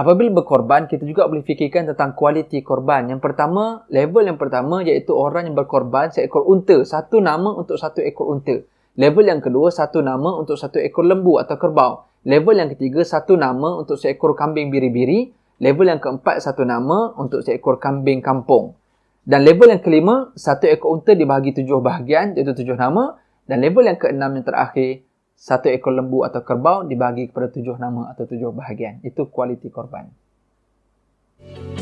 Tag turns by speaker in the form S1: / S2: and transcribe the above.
S1: Apabila berkorban, kita juga boleh fikirkan tentang kualiti korban. Yang pertama, level yang pertama iaitu orang yang berkorban seekor unta. Satu nama untuk satu ekor unta. Level yang kedua, satu nama untuk satu ekor lembu atau kerbau. Level yang ketiga, satu nama untuk seekor kambing biri-biri. Level yang keempat, satu nama untuk seekor kambing kampung. Dan level yang kelima, satu ekor unta dibahagi tujuh bahagian, iaitu tujuh nama. Dan level yang keenam yang terakhir, satu ekor lembu atau kerbau dibagi kepada tujuh nama atau tujuh bahagian. Itu kualiti korban. Thank